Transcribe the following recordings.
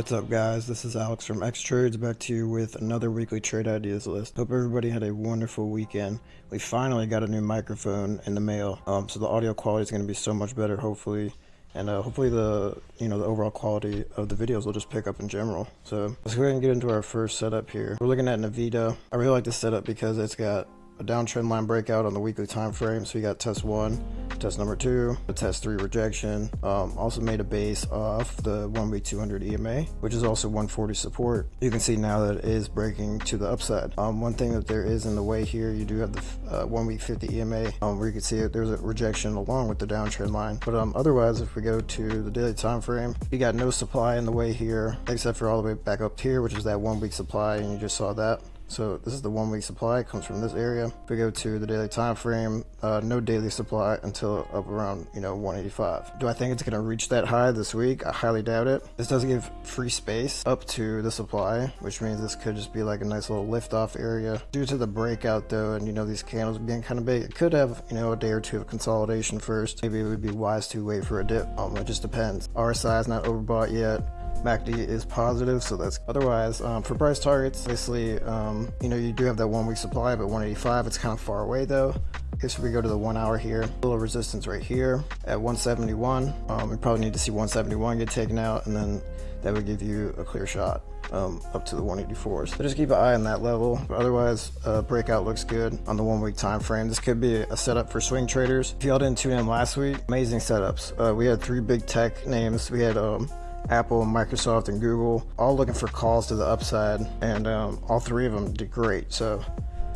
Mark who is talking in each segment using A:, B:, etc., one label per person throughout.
A: What's up guys, this is Alex from X Trades back to you with another weekly trade ideas list. Hope everybody had a wonderful weekend. We finally got a new microphone in the mail, um, so the audio quality is going to be so much better hopefully. And uh, hopefully the you know the overall quality of the videos will just pick up in general. So let's go ahead and get into our first setup here. We're looking at Nvidia. I really like this setup because it's got a downtrend line breakout on the weekly time frame. So we got test one, test number two, test three rejection. Um, also made a base off the one week 200 EMA, which is also 140 support. You can see now that it is breaking to the upside. Um, one thing that there is in the way here, you do have the uh, one week 50 EMA, um, where you can see it. There's a rejection along with the downtrend line. But um, otherwise, if we go to the daily time frame, you got no supply in the way here, except for all the way back up here, which is that one week supply, and you just saw that. So this is the one week supply, it comes from this area. If we go to the daily time frame, uh, no daily supply until up around, you know, 185. Do I think it's gonna reach that high this week? I highly doubt it. This does give free space up to the supply, which means this could just be like a nice little lift off area. Due to the breakout though, and you know, these candles being kind of big, it could have, you know, a day or two of consolidation first. Maybe it would be wise to wait for a dip. Um, it just depends. RSI is not overbought yet. MACD is positive, so that's otherwise um, for price targets. Obviously, um, you know you do have that one week supply, but 185 it's kind of far away though. If we go to the one hour here, little resistance right here at 171. Um, we probably need to see 171 get taken out, and then that would give you a clear shot um, up to the 184s. So just keep an eye on that level. But otherwise, uh, breakout looks good on the one week time frame. This could be a setup for swing traders. If y'all didn't tune in last week, amazing setups. Uh, we had three big tech names. We had um, Apple, Microsoft, and Google, all looking for calls to the upside, and um, all three of them did great. So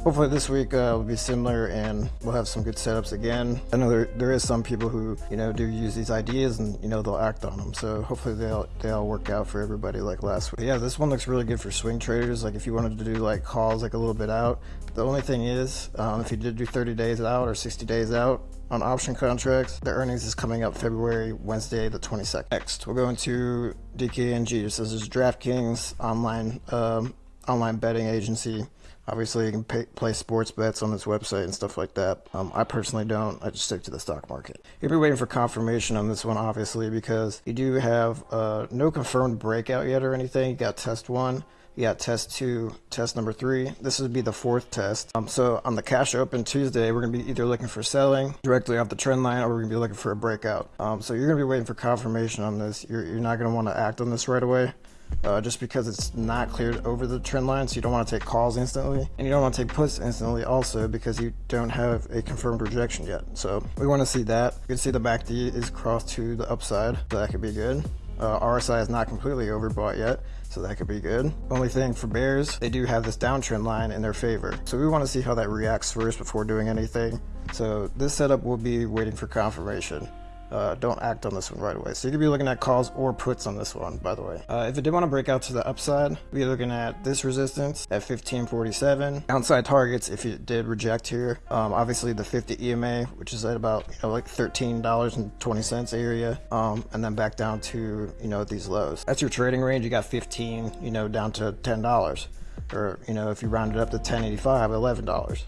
A: hopefully this week uh, will be similar and we'll have some good setups again. I know there, there is some people who, you know, do use these ideas and, you know, they'll act on them. So hopefully they'll, they'll work out for everybody like last week. But yeah, this one looks really good for swing traders. Like if you wanted to do like calls like a little bit out. The only thing is, um, if you did do 30 days out or 60 days out, on option contracts. The earnings is coming up February, Wednesday, the 22nd. Next, we'll go into DKNG. This is DraftKings online um, online betting agency. Obviously, you can pay, play sports bets on this website and stuff like that. Um, I personally don't. I just stick to the stock market. You'll be waiting for confirmation on this one, obviously, because you do have uh, no confirmed breakout yet or anything. You got test one. You got test two, test number three. This would be the fourth test. Um, so on the cash open Tuesday, we're going to be either looking for selling directly off the trend line or we're going to be looking for a breakout. Um, so you're going to be waiting for confirmation on this. You're, you're not going to want to act on this right away. Uh, just because it's not cleared over the trend line, so you don't want to take calls instantly, and you don't want to take puts instantly also because you don't have a confirmed rejection yet. So we want to see that. You can see the MACD is crossed to the upside, so that could be good. Uh, RSI is not completely overbought yet, so that could be good. Only thing for bears, they do have this downtrend line in their favor. So we want to see how that reacts first before doing anything. So this setup will be waiting for confirmation uh, don't act on this one right away. So you could be looking at calls or puts on this one, by the way. Uh, if it did want to break out to the upside, we're looking at this resistance at 1547. Downside targets, if it did reject here, um, obviously the 50 EMA, which is at about, you know, like $13.20 area, um, and then back down to, you know, these lows. That's your trading range. You got 15, you know, down to $10. Or, you know, if you round it up to 1085, $11.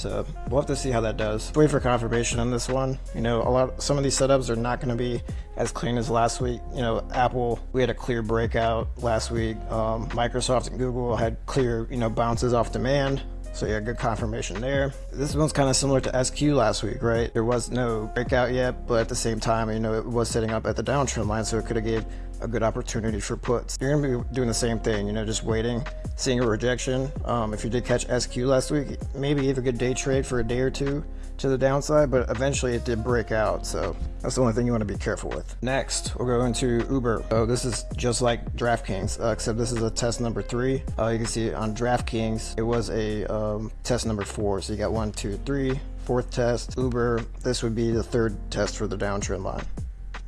A: So we'll have to see how that does. Wait for confirmation on this one. You know, a lot, some of these setups are not going to be as clean as last week. You know, Apple, we had a clear breakout last week. Um, Microsoft and Google had clear, you know, bounces off demand. So yeah, good confirmation there. This one's kind of similar to SQ last week, right? There was no breakout yet, but at the same time, you know, it was setting up at the downtrend line, so it could have gave a good opportunity for puts. You're gonna be doing the same thing, you know, just waiting, seeing a rejection. Um, if you did catch SQ last week, maybe have a good day trade for a day or two to the downside, but eventually it did break out. So that's the only thing you want to be careful with. Next, we'll go into Uber. So this is just like DraftKings, uh, except this is a test number three. Uh, you can see on DraftKings, it was a um, test number four. So you got one, two, three, fourth test. Uber, this would be the third test for the downtrend line.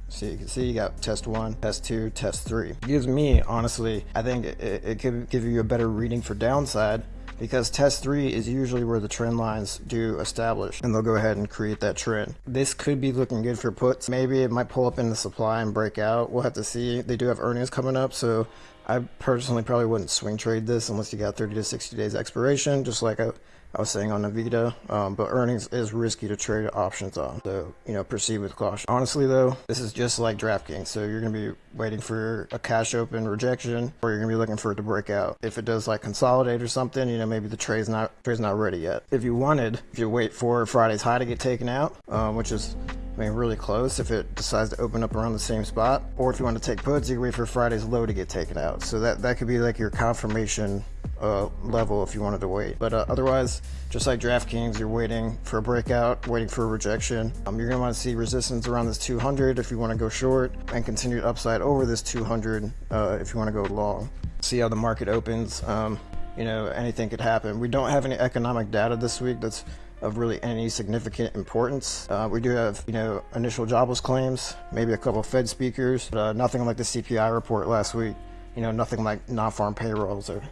A: So you can see you got test one, test two, test three. It gives me, honestly, I think it, it could give you a better reading for downside because test three is usually where the trend lines do establish and they'll go ahead and create that trend. This could be looking good for puts. Maybe it might pull up in the supply and break out. We'll have to see. They do have earnings coming up, so I personally probably wouldn't swing trade this unless you got 30 to 60 days expiration, just like I, I was saying on Nvidia. Um, but earnings is risky to trade options on, so you know proceed with caution. Honestly, though, this is just like DraftKings, so you're gonna be waiting for a cash open rejection, or you're gonna be looking for it to break out. If it does like consolidate or something, you know maybe the trade's not trade's not ready yet. If you wanted, if you wait for Friday's high to get taken out, um, which is I mean, really close if it decides to open up around the same spot. Or if you want to take puts, you can wait for Friday's low to get taken out. So that, that could be like your confirmation uh, level if you wanted to wait. But uh, otherwise, just like DraftKings, you're waiting for a breakout, waiting for a rejection. Um, you're going to want to see resistance around this 200 if you want to go short and continued upside over this 200 uh, if you want to go long. See how the market opens. Um, you know, anything could happen. We don't have any economic data this week that's of really any significant importance. Uh, we do have, you know, initial jobless claims, maybe a couple Fed speakers, but uh, nothing like the CPI report last week. You know, nothing like non-farm payrolls or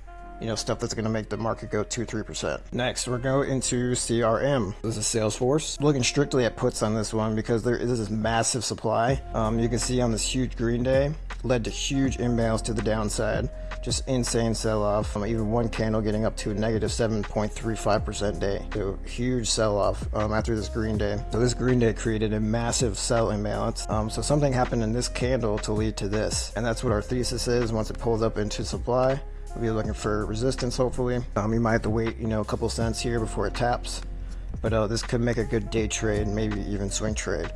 A: you know, stuff that's going to make the market go 2 3%. Next, we're going into CRM. This is Salesforce. Looking strictly at puts on this one because there is this massive supply. Um, you can see on this huge green day, led to huge imbalance to the downside just insane sell-off. Um, even one candle getting up to a negative 7.35% day. So huge sell-off um, after this green day. So this green day created a massive sell imbalance. Um, so something happened in this candle to lead to this. And that's what our thesis is once it pulls up into supply. We'll be looking for resistance hopefully. Um, you might have to wait, you know, a couple cents here before it taps. But uh, this could make a good day trade, maybe even swing trade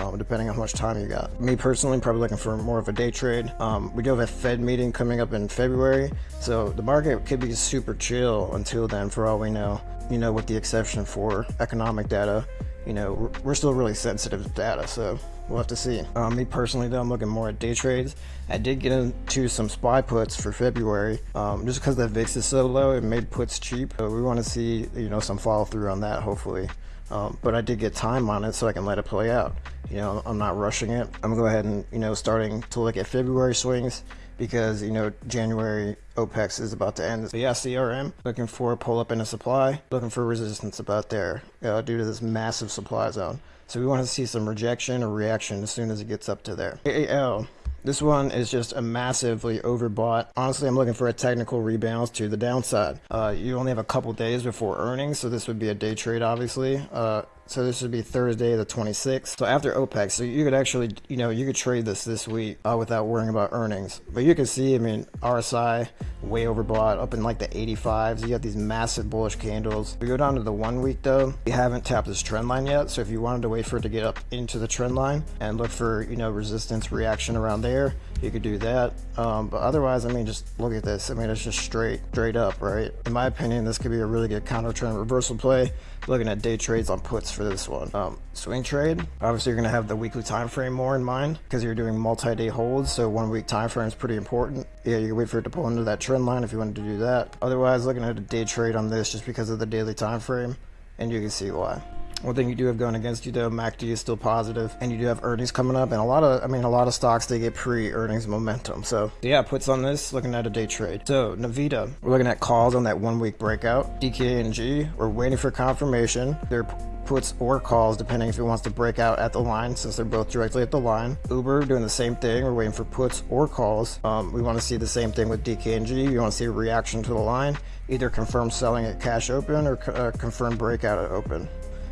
A: um, depending on how much time you got. Me personally, probably looking for more of a day trade. Um, we do have a Fed meeting coming up in February, so the market could be super chill until then, for all we know. You know, with the exception for economic data, you know, we're still really sensitive to data, so we'll have to see. Um, me personally, though, I'm looking more at day trades. I did get into some SPY puts for February, um, just because the VIX is so low, it made puts cheap. So we want to see, you know, some follow through on that, hopefully. Um, but I did get time on it so I can let it play out. You know, I'm not rushing it. I'm gonna go ahead and, you know, starting to look at February swings because, you know, January OPEX is about to end. But yeah, CRM, looking for a pull up in a supply, looking for resistance about there uh, due to this massive supply zone. So we want to see some rejection or reaction as soon as it gets up to there. AAL, this one is just a massively overbought. Honestly, I'm looking for a technical rebalance to the downside. Uh, you only have a couple days before earnings, so this would be a day trade, obviously. Uh, so this would be Thursday the 26th. So after OPEX, so you could actually, you know, you could trade this this week uh, without worrying about earnings. But you can see, I mean, RSI way overbought, up in like the 85s. You got these massive bullish candles. We go down to the one week though. We haven't tapped this trend line yet. So if you wanted to wait for it to get up into the trend line and look for, you know, resistance reaction around there, you could do that. Um, but otherwise, I mean, just look at this. I mean, it's just straight, straight up, right? In my opinion, this could be a really good counter trend reversal play. Looking at day trades on puts for this one. Um, swing trade, obviously you're gonna have the weekly time frame more in mind because you're doing multi-day holds. So one week time frame is pretty important. Yeah, you can wait for it to pull into that trend line if you wanted to do that. Otherwise, looking at a day trade on this just because of the daily time frame, and you can see why. One thing you do have going against you though, MACD is still positive, and you do have earnings coming up, and a lot of, I mean, a lot of stocks they get pre-earnings momentum. So yeah, puts on this, looking at a day trade. So Nvidia, we're looking at calls on that one week breakout. DKNG, we're waiting for confirmation. They're puts or calls depending if it wants to break out at the line since they're both directly at the line. Uber doing the same thing. We're waiting for puts or calls. Um, we want to see the same thing with DKNG. We want to see a reaction to the line, either confirm selling at cash open or uh, confirm breakout at open.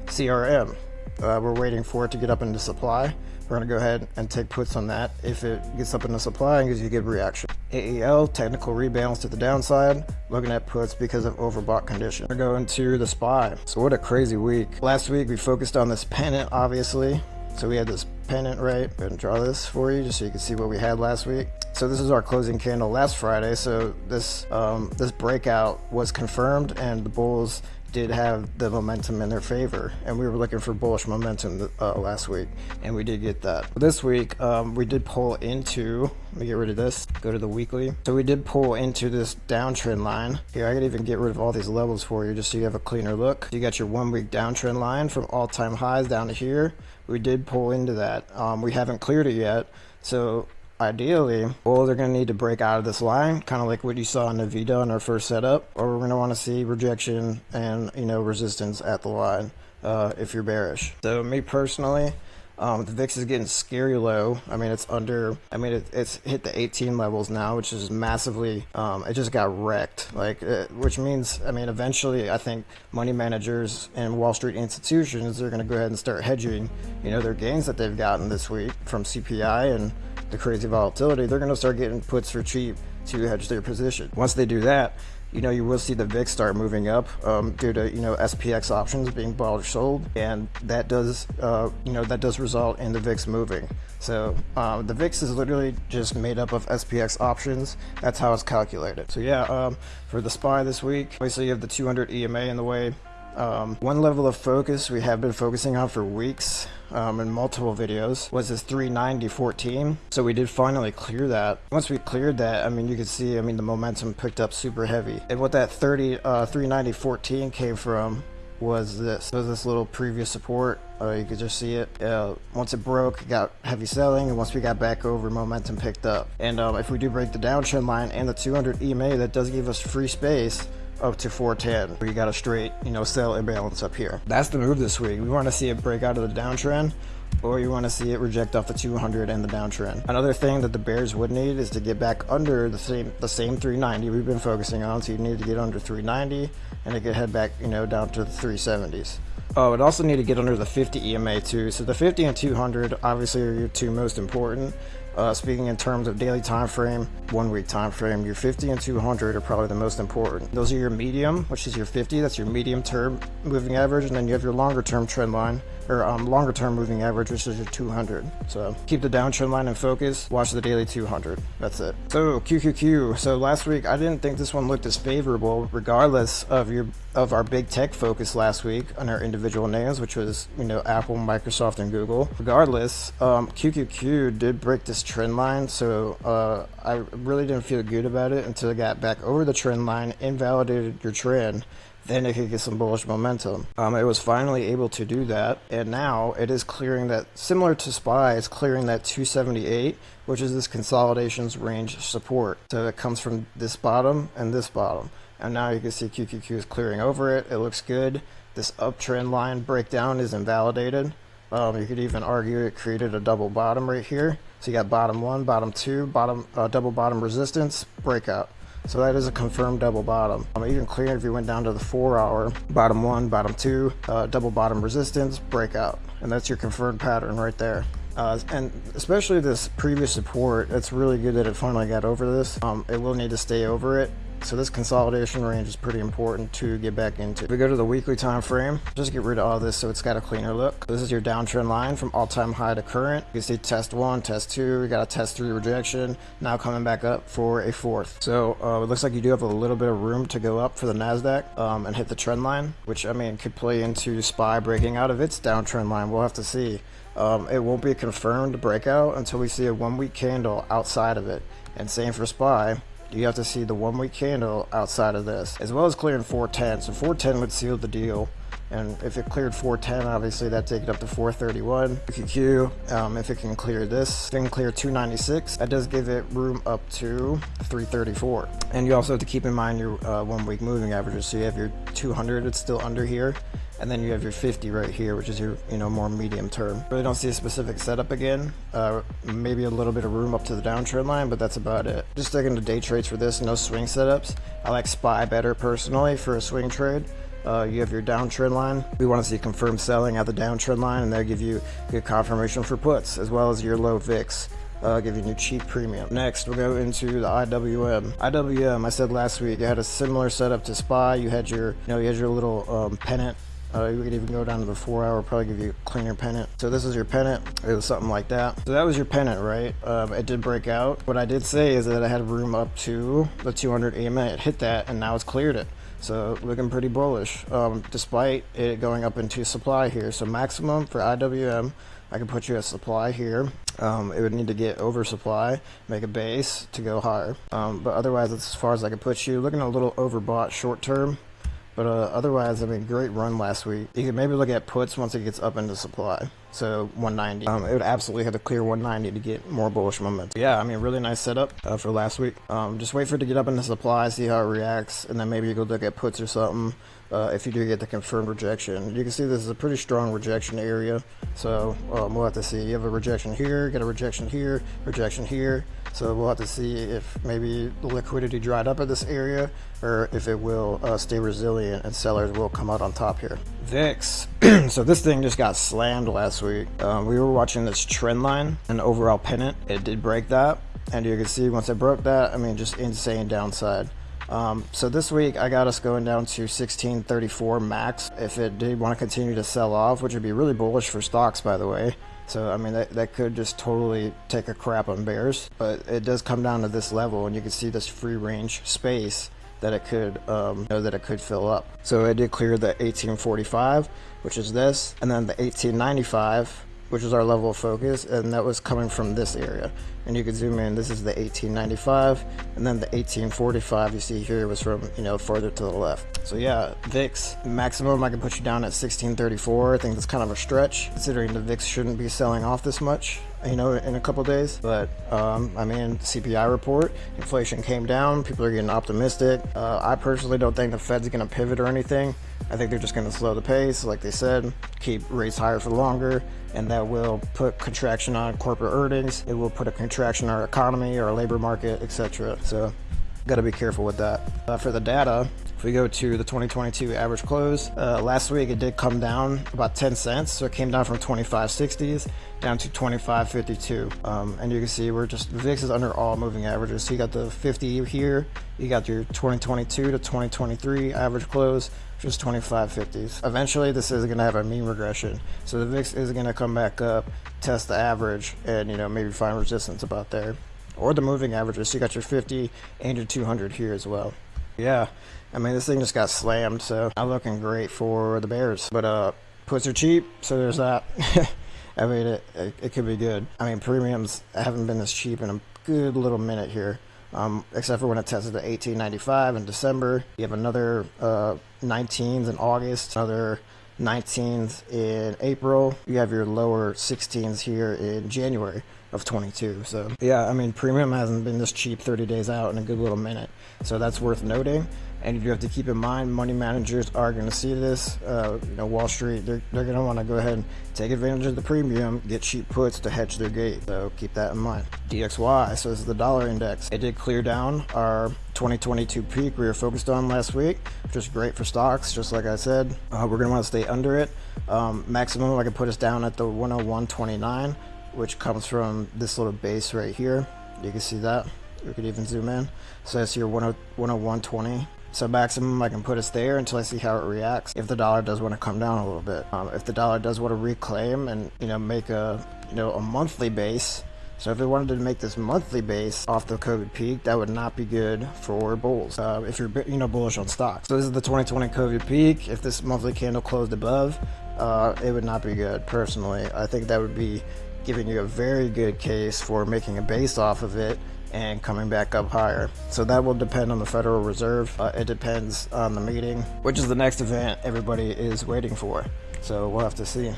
A: CRM. Uh, we're waiting for it to get up into supply. We're going to go ahead and take puts on that. If it gets up into supply and gives you a good reaction. AAL, technical rebalance to the downside. Looking at puts because of overbought condition. We're going to the SPY. So what a crazy week. Last week we focused on this pennant, obviously. So we had this pennant, right? To draw this for you just so you can see what we had last week. So this is our closing candle last Friday. So this um, this breakout was confirmed and the bulls did have the momentum in their favor and we were looking for bullish momentum uh, last week and we did get that. This week um, we did pull into let me get rid of this go to the weekly. So we did pull into this downtrend line. Here I could even get rid of all these levels for you just so you have a cleaner look. You got your one week downtrend line from all-time highs down to here. We did pull into that. Um, we haven't cleared it yet. So ideally, well, they're going to need to break out of this line, kind of like what you saw in Nvidia in our first setup, or we're going to want to see rejection and, you know, resistance at the line uh, if you're bearish. So me personally, Um, the VIX is getting scary low. I mean, it's under. I mean, it, it's hit the 18 levels now, which is massively. Um, it just got wrecked. Like, uh, which means, I mean, eventually, I think money managers and Wall Street institutions are going to go ahead and start hedging. You know, their gains that they've gotten this week from CPI and the crazy volatility. They're going to start getting puts for cheap to hedge their position. Once they do that, you know, you will see the VIX start moving up um, due to, you know, SPX options being bought or sold. And that does, uh, you know, that does result in the VIX moving. So um, the VIX is literally just made up of SPX options. That's how it's calculated. So yeah, um, for the SPY this week, obviously you have the 200 EMA in the way. Um, one level of focus we have been focusing on for weeks um, in multiple videos was this 390.14. So we did finally clear that. Once we cleared that, I mean, you can see, I mean, the momentum picked up super heavy. And what that 30, uh, 390.14 came from was this. So this little previous support. Uh, you could just see it. Uh, once it broke, it got heavy selling, and once we got back over, momentum picked up. And um, if we do break the downtrend line and the 200 EMA, that does give us free space up to 410 We got a straight you know sell imbalance up here that's the move this week we want to see it break out of the downtrend or you want to see it reject off the 200 and the downtrend. Another thing that the bears would need is to get back under the same the same 390 we've been focusing on. So you need to get under 390 and it could head back, you know, down to the 370s. Oh, it also need to get under the 50 EMA too. So the 50 and 200 obviously are your two most important. Uh, speaking in terms of daily time frame, one week time frame, your 50 and 200 are probably the most important. Those are your medium, which is your 50, that's your medium term moving average, and then you have your longer term trend line, or um, longer term moving average, which is your 200. So keep the downtrend line in focus, watch the daily 200. That's it. So QQQ. So last week, I didn't think this one looked as favorable, regardless of your of our big tech focus last week on our individual names, which was you know Apple, Microsoft, and Google. Regardless, um, QQQ did break this trend line, so uh, I really didn't feel good about it until it got back over the trend line, invalidated your trend then it could get some bullish momentum. Um, it was finally able to do that, and now it is clearing that, similar to SPY, it's clearing that 278, which is this consolidations range support. So it comes from this bottom and this bottom. And now you can see QQQ is clearing over it. It looks good. This uptrend line breakdown is invalidated. Um, you could even argue it created a double bottom right here. So you got bottom one, bottom two, bottom uh, double bottom resistance, breakout. So that is a confirmed double bottom. Um, even clear if you went down to the four hour, bottom one, bottom two, uh, double bottom resistance, breakout. And that's your confirmed pattern right there. Uh, and especially this previous support, it's really good that it finally got over this. Um, it will need to stay over it so this consolidation range is pretty important to get back into. If we go to the weekly time frame, just get rid of all this so it's got a cleaner look. This is your downtrend line from all-time high to current. You can see test one, test two, we got a test three rejection, now coming back up for a fourth. So uh, it looks like you do have a little bit of room to go up for the NASDAQ um, and hit the trend line, which I mean could play into SPY breaking out of its downtrend line. We'll have to see. Um, it won't be a confirmed breakout until we see a one week candle outside of it. And same for SPY you have to see the one week candle outside of this, as well as clearing 410. So 410 would seal the deal. And if it cleared 410, obviously that'd take it up to 431. QQ, um, if it can clear this, it can clear 296. That does give it room up to 334. And you also have to keep in mind your uh, one week moving averages. So you have your 200, it's still under here and then you have your 50 right here which is your you know more medium term really don't see a specific setup again uh, maybe a little bit of room up to the downtrend line but that's about it just sticking to day trades for this no swing setups I like SPY better personally for a swing trade uh, you have your downtrend line. We want to see confirmed selling at the downtrend line, and they'll give you good confirmation for puts, as well as your low VIX. Uh, giving you cheap premium. Next, we'll go into the IWM. IWM, I said last week, it had a similar setup to SPY. You had your, you know, you had your little um, pennant uh, we could even go down to the four hour, probably give you a cleaner pennant. So this is your pennant. It was something like that. So that was your pennant, right? Um, it did break out. What I did say is that I had room up to the 200 EMA. It hit that and now it's cleared it. So looking pretty bullish, um, despite it going up into supply here. So maximum for IWM, I can put you at supply here. Um, it would need to get oversupply, make a base to go higher. Um, but otherwise, as far as I could put you. Looking a little overbought short term. But uh, otherwise, I mean, great run last week. You could maybe look at puts once it gets up into supply. So 190. Um, it would absolutely have to clear 190 to get more bullish momentum. Yeah, I mean, really nice setup uh, for last week. Um, just wait for it to get up in the supply, see how it reacts, and then maybe you go look at puts or something. Uh, if you do get the confirmed rejection. You can see this is a pretty strong rejection area, so um, we'll have to see. You have a rejection here, get a rejection here, rejection here, so we'll have to see if maybe the liquidity dried up at this area or if it will uh, stay resilient and sellers will come out on top here. VIX. so this thing just got slammed last week. Um, we were watching this trend line and overall pennant. It did break that. And you can see once it broke that, I mean, just insane downside. Um, so this week I got us going down to 1634 max. If it did want to continue to sell off, which would be really bullish for stocks, by the way, so, I mean, that, that could just totally take a crap on bears. But it does come down to this level, and you can see this free range space that it could um, know, that it could fill up. So it did clear the 1845, which is this, and then the 1895, which is our level of focus, and that was coming from this area. And you can zoom in, this is the 1895, and then the 1845 you see here was from, you know, further to the left. So yeah, VIX, maximum I can put you down at 1634. I think that's kind of a stretch, considering the VIX shouldn't be selling off this much you know, in a couple days. But um, I mean, CPI report, inflation came down. People are getting optimistic. Uh, I personally don't think the Fed's going to pivot or anything. I think they're just going to slow the pace, like they said, keep rates higher for longer, and that will put contraction on corporate earnings. It will put a contraction on our economy, our labor market, etc. So, got to be careful with that. Uh, for the data, if we go to the 2022 average close, uh, last week it did come down about 10 cents. So it came down from 25.60s down to 25.52. Um, and you can see we're just, VIX is under all moving averages. So you got the 50 here, you got your 2022 to 2023 average close, just 25.50s. Eventually this is going to have a mean regression. So the VIX is going to come back up, test the average, and you know maybe find resistance about there. Or the moving averages. So you got your 50 and your 200 here as well. Yeah, I mean, this thing just got slammed, so not looking great for the Bears. But uh, puts are cheap, so there's that. I mean, it, it, it, could be good. I mean, premiums haven't been this cheap in a good little minute here, um, except for when it tested at 1895 in December. You have another uh, 19s in August, another 19s in April. You have your lower 16s here in January of 22. So yeah, I mean, premium hasn't been this cheap 30 days out in a good little minute. So that's worth noting. And you have to keep in mind, money managers are going to see this. Uh, you know, Wall Street, they're, they're going to want to go ahead and take advantage of the premium, get cheap puts to hedge their gate. So keep that in mind. DXY, so this is the dollar index. It did clear down our 2022 peak we were focused on last week, which is great for stocks, just like I said. Uh, we're going to want to stay under it. Um, maximum, I can put us down at the 101.29 which comes from this little base right here. You can see that. We could even zoom in. So that's your 101.20. So maximum I can put us there until I see how it reacts. If the dollar does want to come down a little bit. Um, if the dollar does want to reclaim and, you know, make a, you know, a monthly base. So if it wanted to make this monthly base off the COVID peak, that would not be good for bulls. Uh, if you're, you know, bullish on stocks. So this is the 2020 COVID peak. If this monthly candle closed above, uh, it would not be good personally. I think that would be giving you a very good case for making a base off of it and coming back up higher. So that will depend on the Federal Reserve. Uh, it depends on the meeting, which is the next event everybody is waiting for. So we'll have to see.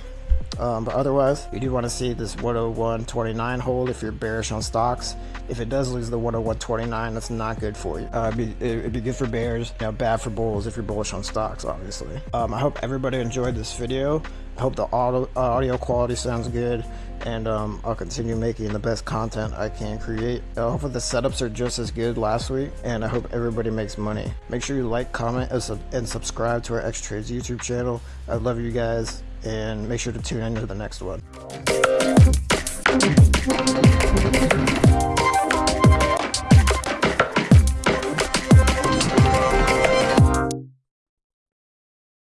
A: Um, but otherwise, you do want to see this 101.29 hold if you're bearish on stocks. If it does lose the 101.29, that's not good for you. Uh, it'd, be, it'd, be, good for bears, you know, bad for bulls if you're bullish on stocks, obviously. Um, I hope everybody enjoyed this video. I hope the audio, audio quality sounds good and um, I'll continue making the best content I can create. Uh, hopefully the setups are just as good last week and I hope everybody makes money. Make sure you like, comment, and subscribe to our X Trades YouTube channel. I love you guys and make sure to tune in to the next one.